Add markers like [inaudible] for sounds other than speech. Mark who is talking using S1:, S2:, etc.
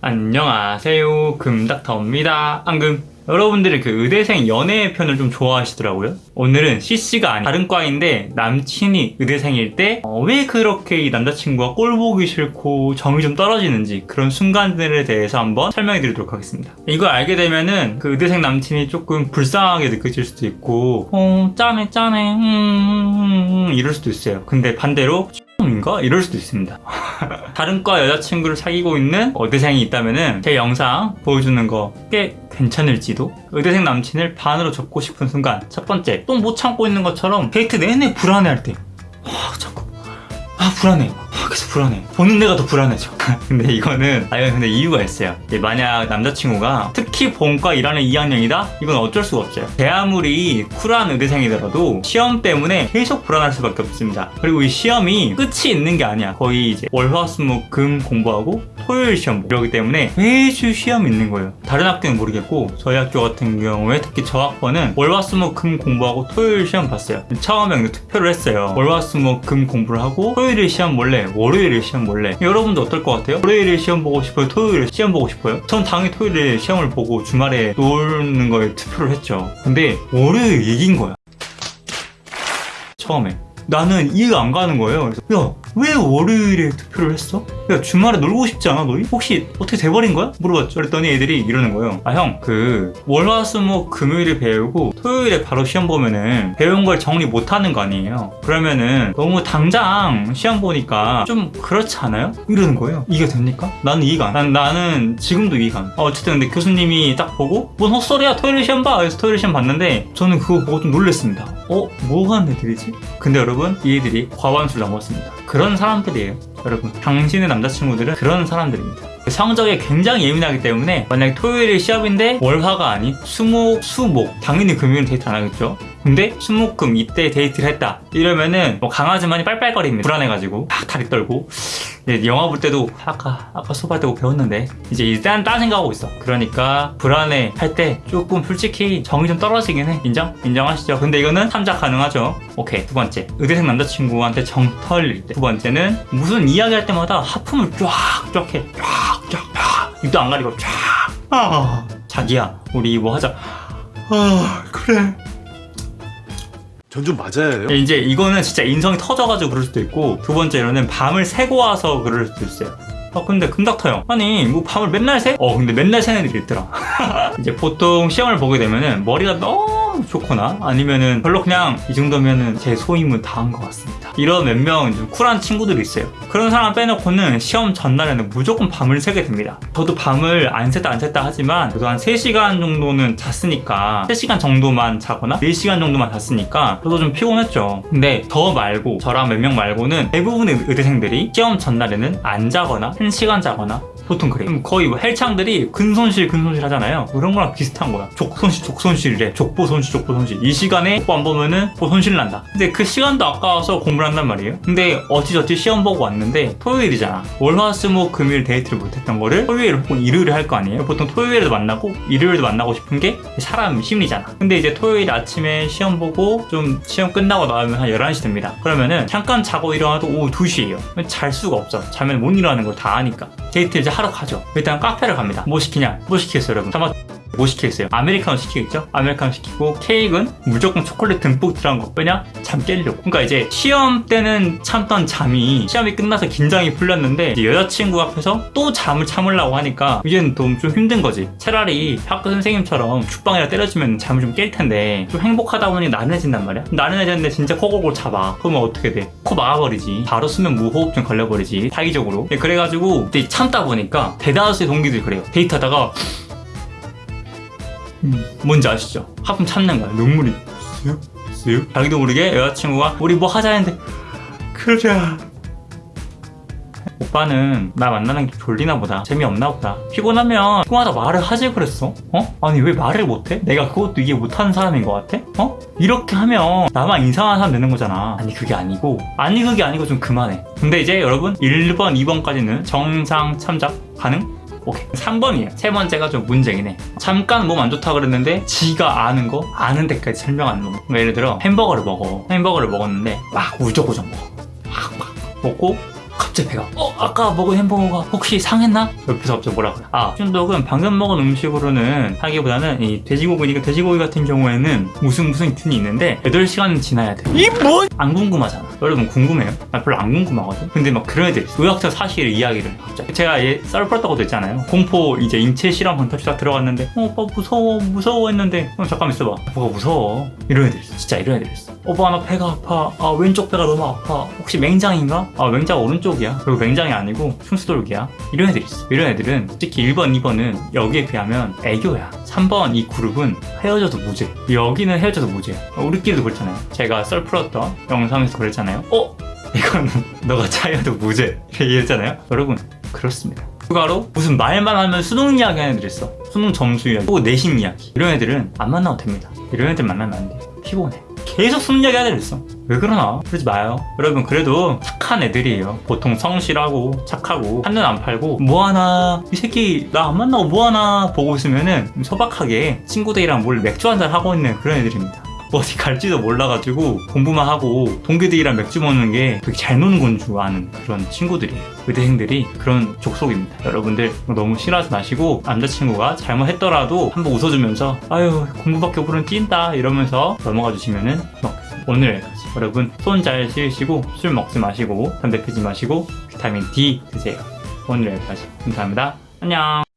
S1: 안녕하세요. 금닥터입니다. 앙금. 여러분들이 그 의대생 연애 편을 좀 좋아하시더라고요. 오늘은 CC가 아닌 다른 과인데 남친이 의대생일 때 왜 그렇게 이 남자친구가 꼴 보기 싫고 정이 좀 떨어지는지 그런 순간들에 대해서 한번 설명해 드리도록 하겠습니다. 이걸 알게 되면은 그 의대생 남친이 조금 불쌍하게 느껴질 수도 있고 어 짠해 짠해 음, 음, 음, 음, 이럴 수도 있어요. 근데 반대로 인가? 이럴 수도 있습니다 [laughs] 다른 과 여자친구를 사귀고 있는 의대생이 있다면 제 영상 보여주는 거 꽤 괜찮을지도 의대생 남친을 반으로 접고 싶은 순간 첫 번째 또 못 참고 있는 것처럼 데이트 내내 불안해할 때. 와, 자꾸. 아 불안해 아 계속 불안해. 보는 내가 더 불안해져. [laughs] 근데 이거는 아 이건 근데 이유가 있어요. 만약 남자친구가 특히 본과 일하는 2학년이다? 이건 어쩔 수가 없어요 제 아무리 쿨한 의대생이더라도 시험 때문에 계속 불안할 수밖에 없습니다. 그리고 이 시험이 끝이 있는 게 아니야. 거의 이제 월화수목금 공부하고 토요일 시험 이러기 때문에 매주 시험이 있는 거예요. 다른 학교는 모르겠고 저희 학교 같은 경우에 특히 저 학번은 월화수목금 공부하고 토요일 시험 봤어요. 처음에 투표를 했어요. 월화수목금 공부를 하고 토요일 시험 몰래 월 요일에 시험 몰래 여러분도 어떨 것 같아요? 월요일에 시험 보고 싶어요? 토요일에 시험 보고 싶어요? 전 당연히 토요일에 시험을 보고 주말에 노는 거에 투표를 했죠 근데 월요일 이긴 거야 처음에 나는 이해가 안 가는 거예요 그래서 야 왜 월요일에 투표를 했어? 야 주말에 놀고 싶지 않아 너희? 혹시 어떻게 돼버린 거야? 물어봤죠 그랬더니 애들이 이러는 거예요 아 형 그 월화수목 금요일에 배우고 토요일에 바로 시험 보면은 배운 걸 정리 못하는 거 아니에요 그러면은 너무 당장 시험 보니까 좀 그렇지 않아요? 이러는 거예요 이게 됩니까? 나는 이해가 안 난, 나는 지금도 이해가 안 어, 어쨌든 근데 교수님이 딱 보고 뭔 헛소리야 토요일 시험 봐 그래서 토요일 시험 봤는데 저는 그거 보고 좀 놀랬습니다 어? 뭐 하는 애들이지? 근데 여러분 이 애들이 과반수를 넘었습니다 그런 사람들이에요 여러분 당신의 남자친구들은 그런 사람들입니다 성적에 굉장히 예민하기 때문에 만약 토요일이 시험인데 월화가 아닌 수목, 수목 당연히 금요일 데이트 안 하겠죠 근데 수목금 이때 데이트를 했다. 이러면은 뭐 강아지마냥 빨빨거립니다. 불안해가지고 막 다리 떨고. 이제 영화 볼 때도 아까 아까 때고 배웠는데 이제 일단 딴 생각하고 있어. 그러니까 불안해 할 때 조금 솔직히 정이 좀 떨어지긴 해. 인정? 인정하시죠? 근데 이거는 참작 가능하죠? 오케이 두 번째. 의대생 남자친구한테 정 털릴 때. 두 번째는 무슨 이야기 할 때마다 하품을 쫙쫙 해. 쫙쫙. 입도 안 가리고 쫙. 아, 자기야 우리 뭐 하자. 아 그래
S2: 전 좀 맞아요.
S1: 이제 이거는 진짜 인성이 터져가지고 그럴 수도 있고 두 번째로는 밤을 새고 와서 그럴 수도 있어요 아 근데 금닥터 형 아니 뭐 밤을 맨날 새? 어 근데 맨날 새는 애들이 있더라 [laughs] 이제 보통 시험을 보게 되면은 머리가 너무 좋거나 아니면은 별로 그냥 이 정도면은 제 소임은 다 한 것 같습니다 이런 몇 명 좀 쿨한 친구들이 있어요. 그런 사람 빼놓고는 시험 전날에는 무조건 밤을 새게 됩니다. 저도 밤을 안 샜다 안 샜다 하지만 그래도 한 3시간 정도는 잤으니까 3시간 정도만 자거나 4시간 정도만 잤으니까 저도 좀 피곤했죠. 근데 저 말고 저랑 몇 명 말고는 대부분의 의대생들이 시험 전날에는 안 자거나 1시간 자거나 보통 그래요. 거의 뭐 헬창들이 근손실 근손실 하잖아요. 그런 거랑 비슷한 거야. 족손실 족손실이래. 족보손실 족보손실. 이 시간에 족보 안 보면은 뭐 손실 난다. 근데 그 시간도 아까워서 공부를 한단 말이에요. 근데 어찌저찌 시험 보고 왔는데 토요일이잖아. 월화수목 금요일 데이트를 못했던 거를 토요일 혹은 일요일에 할 거 아니에요. 보통 토요일에도 만나고 일요일에도 만나고 싶은 게 사람 심리잖아. 근데 이제 토요일 아침에 시험 보고 좀 시험 끝나고 나오면 한 11시 됩니다. 그러면은 잠깐 자고 일어나도 오후 2시예요. 잘 수가 없어. 자면 못 일어나는 걸 다 아니까. 데이트 이제 하러 가죠. 일단 카페를 갑니다. 뭐 시키냐? 뭐 시키겠어요 여러분? 잠깐 뭐 시키겠어요? 아메리카노 시키겠죠? 아메리카노 시키고 케이크는 무조건 초콜릿 듬뿍 들어간 거. 왜냐? 잠 깨려고. 그러니까 이제 시험 때는 참던 잠이 시험이 끝나서 긴장이 풀렸는데 여자친구 앞에서 또 잠을 참으려고 하니까 이제는 좀, 좀 힘든 거지. 차라리 학교 선생님처럼 죽방이라도 때려주면 잠을 좀 깰 텐데 좀 행복하다 보니 나른해진단 말이야. 나른해졌는데 진짜 코골골 잡아. 그러면 어떻게 돼? 코 막아버리지. 바로 수면 무호흡증 걸려버리지. 타기적으로. 네, 그래가지고 참다 보니까 대다수의 동기들이 그래요. 데이트하다가 음, 뭔지 아시죠? 하품 참는 거야 눈물이 쓱 쓱 자기도 모르게 여자친구가 우리 뭐 하자 했는데 그러자 오빠는 나 만나는 게 졸리나 보다 재미없나 보다 피곤하면 피곤하다 말을 하지 그랬어 어? 아니 왜 말을 못해? 내가 그것도 이해 못하는 사람인 것 같아? 어? 이렇게 하면 나만 이상한 사람 되는 거잖아 아니 그게 아니고 아니 그게 아니고 좀 그만해 근데 이제 여러분 1번 2번까지는 정상 참작 가능? 오케이. 3번이에요. 세 번째가 좀 문제긴 해. 잠깐 몸 안 좋다 그랬는데 지가 아는 거 아는 데까지 설명하는 놈 그러니까 예를 들어 햄버거를 먹어. 햄버거를 먹었는데 막 우적우적 먹어. 막, 막 먹고 갑자기 배가 어 아까 먹은 햄버거가 혹시 상했나? 옆에서 갑자기 뭐라 그래. 아 춘독은 방금 먹은 음식으로는 하기보다는 이 돼지고기니까 돼지고기 같은 경우에는 무슨 무슨 균이 있는데 8시간 지나야 돼이 뭔? 안 궁금하잖아 여러분 궁금해요? 나 별로 안 궁금하거든. 근데 막 그런 애들 의학적 사실을 이야기를 해, 갑자기. 제가 얘썰 풀었다고도 했잖아요. 공포 이제 인체 실험 방탈출 딱 들어갔는데 어 오빠 무서워 무서워 했는데 어 잠깐 있어봐. 뭐가 무서워. 이런 애들 진짜 이런 애들 있어. 오빠 나 배가 아파. 아 왼쪽 배가 너무 아파. 혹시 맹장인가? 아 맹장 오른쪽이야. 그리고 맹장이 아니고 흉수돌기야. 이런 애들 있어. 이런 애들은 특히 1번 2번은 여기에 비하면 애교야. 3번 이 그룹은 헤어져도 무죄. 여기는 헤어져도 무죄. 어, 우리끼리도 그랬잖아요. 제가 썰 풀었던 영상에서 그랬잖아요 어? 이거는 [laughs] 너가 차여도 무죄. 얘기했잖아요? 여러분 그렇습니다. 추가로 무슨 말만 하면 수능 이야기 하는 애들 있어. 수능 점수 이야기 또 내신 이야기. 이런 애들은 안 만나도 됩니다. 이런 애들 만나면 안돼 피곤해. 계속 수능 이야기 하는 애들 있어. 왜 그러나? 그러지 마요. 여러분 그래도 착한 애들이에요. 보통 성실하고 착하고 한눈 안 팔고 뭐하나? 이 새끼 나 안 만나고 뭐하나? 보고 있으면은 소박하게 친구들이랑 뭘 맥주 한잔 하고 있는 그런 애들입니다 어디 갈지도 몰라가지고 공부만 하고 동기들이랑 맥주 먹는 게 되게 잘 노는 건 줄 아는 그런 친구들이에요. 의대생들이 그런 족속입니다. 여러분들 너무 싫어하지 마시고 남자친구가 잘못했더라도 한번 웃어주면서 아유 공부밖에 모르는 찐다 이러면서 넘어가 주시면은. 오늘. 여러분 손 잘 씻으시고 술 먹지 마시고 담배 피지 마시고 비타민 D 드세요. 오늘 여기까지. 감사합니다. 안녕.